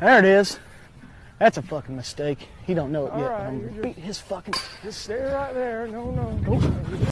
There it is. That's a fucking mistake. He don't know it All yet. right, I'm gonna beat his fucking. Just stay right there. No, no.